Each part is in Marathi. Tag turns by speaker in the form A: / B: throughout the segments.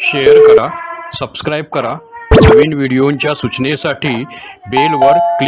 A: शेअर करा सबस्क्राईब करा. नवीन व्हिडिओंच्या सूचनेसाठी बेलवर क्लिक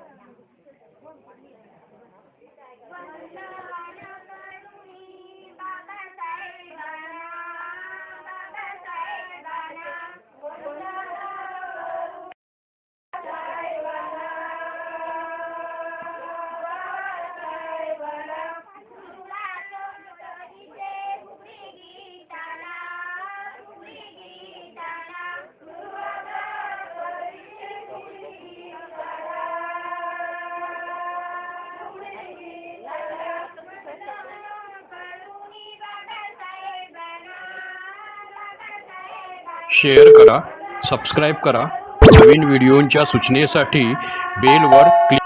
A: शेअर करा सबस्क्राईब करा. नवीन व्हिडिओंच्या सूचनेसाठी बेलवर click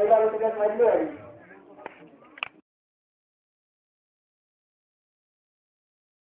B: May gamit agad hardware.